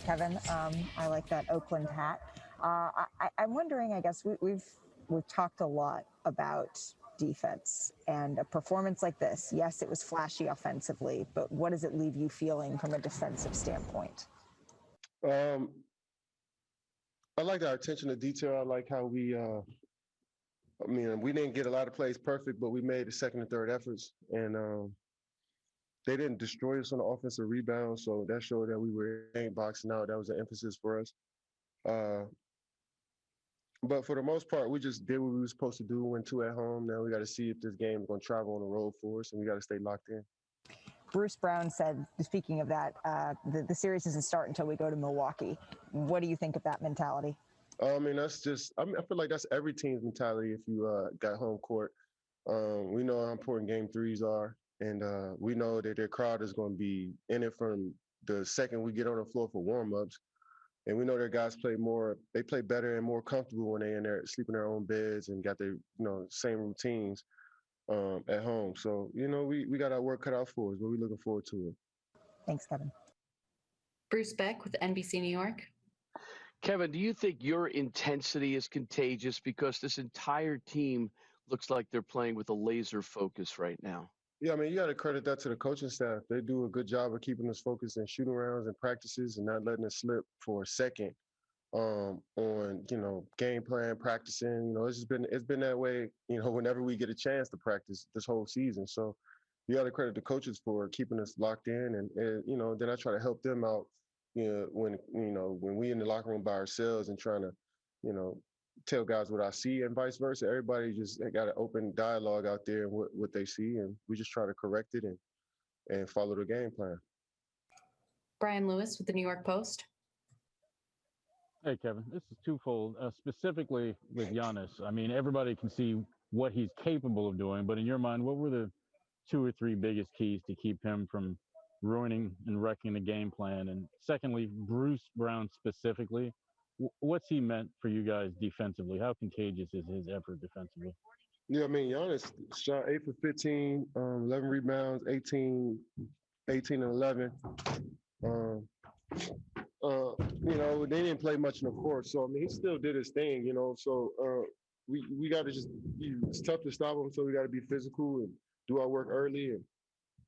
Kevin. Um, I like that Oakland hat. Uh, I, I'm wondering. I guess we, we've we've talked a lot about defense and a performance like this. Yes, it was flashy offensively, but what does it leave you feeling from a defensive standpoint? Um, I like our attention to detail. I like how we. Uh, I mean, we didn't get a lot of plays perfect, but we made the second and third efforts, and um, they didn't destroy us on the offensive rebound. So that showed that we were ain't boxing out. That was an emphasis for us. Uh, but for the most part, we just did what we were supposed to do. Went two at home. Now we got to see if this game is going to travel on the road for us, and we got to stay locked in. Bruce Brown said, speaking of that, uh, the, the series doesn't start until we go to Milwaukee. What do you think of that mentality? I mean, that's just. I mean, I feel like that's every team's mentality. If you uh, got home court, um, we know how important game threes are, and uh, we know that their crowd is going to be in it from the second we get on the floor for warm-ups. And we know their guys play more. They play better and more comfortable when they're in there sleep in their own beds and got their you know same routines um, at home. So you know we we got our work cut out for us, but we're looking forward to it. Thanks, Kevin. Bruce Beck with NBC New York. Kevin, do you think your intensity is contagious because this entire team looks like they're playing with a laser focus right now? Yeah, I mean, you got to credit that to the coaching staff. They do a good job of keeping us focused in shooting rounds and practices and not letting us slip for a second um, on, you know, game plan, practicing. You know, it's just been it's been that way, you know, whenever we get a chance to practice this whole season. So you got to credit the coaches for keeping us locked in, and, and you know, then I try to help them out. You know, when you know when we in the locker room by ourselves and trying to, you know, tell guys what I see and vice versa. Everybody just got an open dialogue out there and what, what they see, and we just try to correct it and and follow the game plan. Brian Lewis with the New York Post. Hey, Kevin, this is twofold. Uh, specifically with Giannis, I mean, everybody can see what he's capable of doing, but in your mind, what were the two or three biggest keys to keep him from ruining and wrecking the game plan? And secondly, Bruce Brown specifically, what's he meant for you guys defensively? How contagious is his effort defensively? Yeah, I mean, Giannis shot eight for 15, um, 11 rebounds, 18, 18 and 11. Um, uh, you know, they didn't play much in the court, so I mean, he still did his thing. You know, so uh, we we got to just it's tough to stop him, so we got to be physical and do our work early and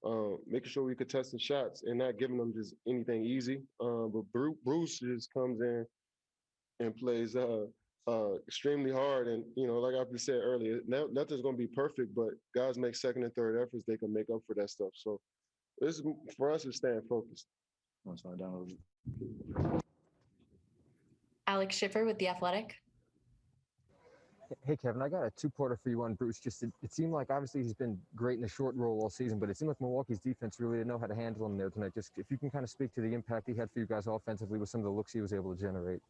uh, making sure we contesting shots and not giving them just anything easy. Uh, but Bruce just comes in and plays uh, uh, extremely hard. And you know, like I said earlier, nothing's going to be perfect, but guys make second and third efforts; they can make up for that stuff. So this is for us is staying focused. I'm sorry, down. Alex Schiffer with the Athletic. Hey Kevin, I got a two-parter for you on Bruce. Just it, it, seemed like obviously he's been great in the short roll all season, but it seemed like Milwaukee's defense really didn't know how to handle him there tonight. Just if you can kind of speak to the impact he had for you guys offensively with some of the looks he was able to generate.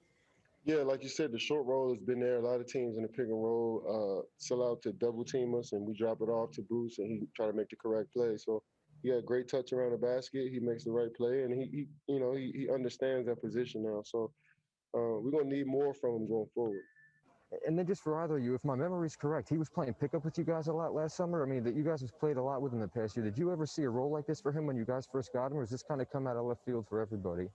Yeah, like you said, the short roll has been there. A lot of teams in the pick and roll uh, sell out to double team us, and we drop it off to Bruce, and he try to make the correct play. So he had great touch around the basket. He makes the right play, and he, he you know, he, he understands that position now. So uh, we're gonna need more from him going forward. And then just for either of you, if my memory is correct, he was playing pickup with you guys a lot last summer. I mean, that you guys have played a lot with him the past year. Did you ever see a role like this for him when you guys first got him, or does this kind of come out of left field for everybody?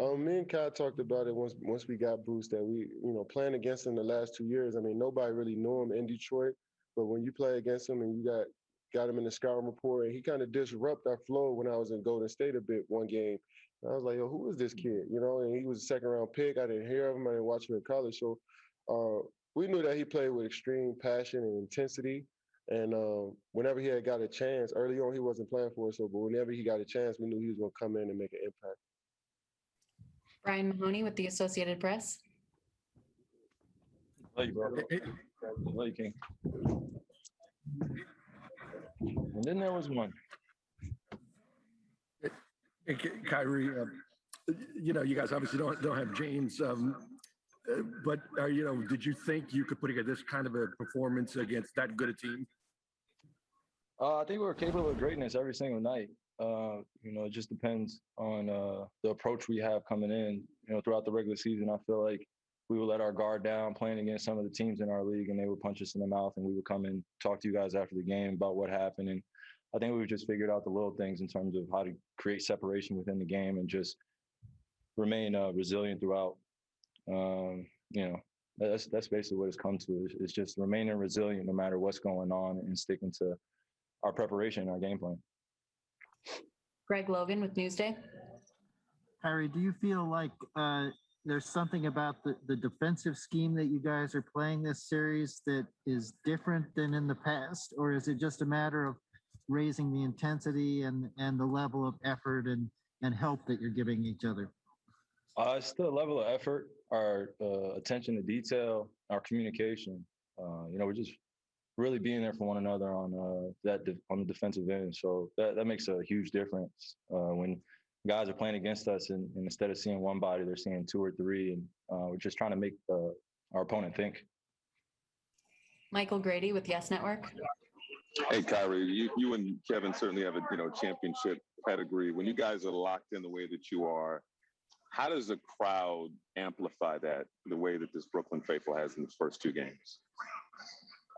Um, me and Kai talked about it once once we got Bruce that we, you know, playing against him the last two years. I mean, nobody really knew him in Detroit, but when you play against him and you got got him in the scouting report, and he kind of disrupted our flow when I was in Golden State a bit one game. And I was like, yo, who is this kid? You know, and he was a second round pick. I didn't hear of him. I didn't watch him in college. So uh, we knew that he played with extreme passion and intensity. And um, whenever he had got a chance, early on he wasn't playing for us, so but whenever he got a chance, we knew he was going to come in and make an impact. Brian Mahoney with the Associated Press. Love you, bro. Love you, King. And then there was one. Hey, Kyrie, uh, you know, you guys obviously don't don't have James, um, uh, but uh, you know, did you think you could put together this kind of a performance against that good a team? Uh, I think we are capable of greatness every single night. Uh, you know, it just depends on uh, the approach we have coming in. You know, throughout the regular season, I feel like we would let our guard down playing against some of the teams in our league, and they would punch us in the mouth, and we would come and talk to you guys after the game about what happened. And I think we've just figured out the little things in terms of how to create separation within the game and just remain uh, resilient throughout. Um, you know, that's that's basically what it's come to. It's just remaining resilient no matter what's going on and sticking to our preparation, our game plan. Greg Logan with Newsday. Harry, do you feel like uh, there's something about the, the defensive scheme that you guys are playing this series that is different than in the past? Or is it just a matter of raising the intensity and, and the level of effort and, and help that you're giving each other? Uh, it's the level of effort, our uh, attention to detail, our communication. Uh, you know, we're just really being there for one another on uh, that de- on the defensive end. So that, that makes a huge difference uh, when guys are playing against us, and, and instead of seeing one body, they're seeing two or three, and uh, we're just trying to make uh, our opponent think. Michael Grady with Yes Network. Hey, Kyrie, you, you and Kevin certainly have a you know championship pedigree. When you guys are locked in the way that you are, how does the crowd amplify that the way that this Brooklyn faithful has in the first two games?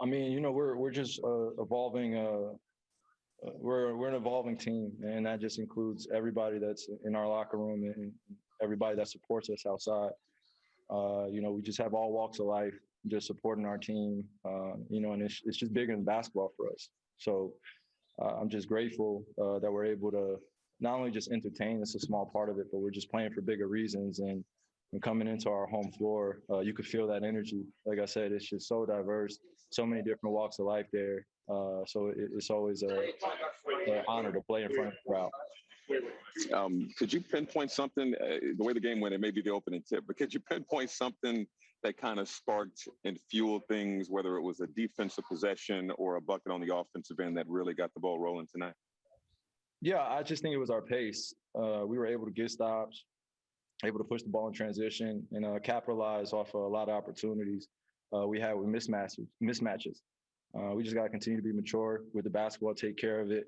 I mean, you know, we're we're just uh, evolving. Uh, uh, we're we're an evolving team, and that just includes everybody that's in our locker room and everybody that supports us outside. Uh, you know, we just have all walks of life just supporting our team. Uh, you know, and it's it's just bigger than basketball for us. So uh, I'm just grateful uh, that we're able to not only just entertain. It's a small part of it, but we're just playing for bigger reasons and. And coming into our home floor, uh, you could feel that energy. Like I said, it's just so diverse, so many different walks of life there. Uh, so it, it's always a, an honor to play in front of the crowd. Um, could you pinpoint something? Uh, the way the game went, it may be the opening tip, but could you pinpoint something that kind of sparked and fueled things, whether it was a defensive possession or a bucket on the offensive end that really got the ball rolling tonight? Yeah, I just think it was our pace. Uh, we were able to get stops, able to push the ball in transition, and uh, capitalize off of a lot of opportunities uh, we had with mismatches. Mismatches. Uh, we just got to continue to be mature with the basketball, take care of it,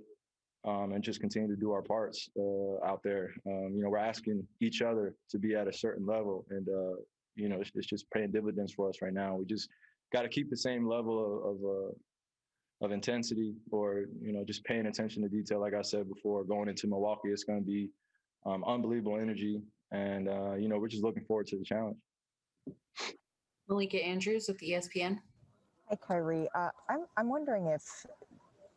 um, and just continue to do our parts uh, out there. Um, you know, we're asking each other to be at a certain level, and uh, you know, it's, it's, just paying dividends for us right now. We just got to keep the same level of of, uh, of, intensity, or you know, just paying attention to detail. Like I said before, going into Milwaukee, it's going to be um, unbelievable energy, and uh, you know, we're just looking forward to the challenge. Malika Andrews with ESPN. Hi, Kyrie. Uh, I'm, I'm wondering if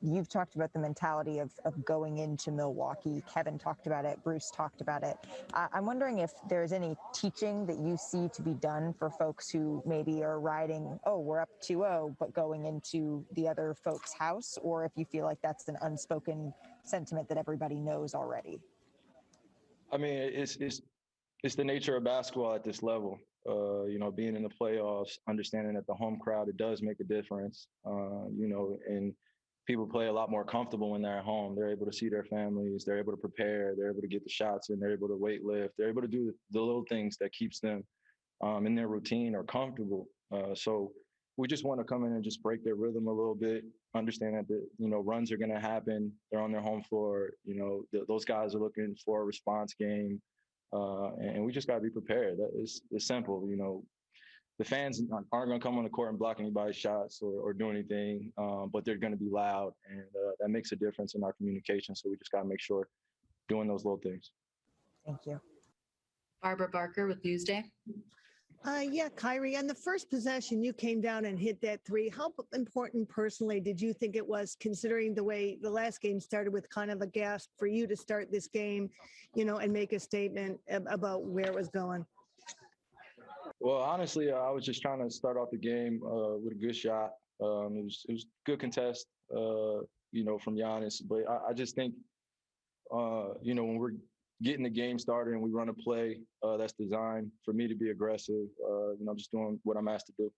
you've talked about the mentality of, of going into Milwaukee. Kevin talked about it. Bruce talked about it. Uh, I'm wondering if there's any teaching that you see to be done for folks who maybe are riding, oh, we're up 2 0, but going into the other folks' house, or if you feel like that's an unspoken sentiment that everybody knows already. I mean, it's, it's, it's the nature of basketball at this level. Uh, you know, being in the playoffs, understanding that the home crowd, it does make a difference. Uh, you know, and people play a lot more comfortable when they're at home. They're able to see their families. They're able to prepare. They're able to get the shots in. They're able to weight lift. They're able to do the little things that keeps them um, in their routine or comfortable. Uh, so we just want to come in and just break their rhythm a little bit. Understand that the you know runs are going to happen. They're on their home floor. You know th- those guys are looking for a response game. Uh, and we just got to be prepared. That is, it's simple. You know, the fans aren't going to come on the court and block anybody's shots or, or do anything, um, but they're going to be loud, and uh, that makes a difference in our communication. So we just got to make sure doing those little things. Thank you. Barbara Barker with Newsday. Uh, yeah, Kyrie, on the first possession, you came down and hit that three. How important personally did you think it was, considering the way the last game started with kind of a gasp for you to start this game, you know, and make a statement about where it was going? Well, honestly, I was just trying to start off the game uh, with a good shot. Um, it was it was good contest, uh, you know, from Giannis. But I, I just think, uh, you know, when we're getting the game started and we run a play uh, that's designed for me to be aggressive, uh, you know, just doing what I'm asked to do.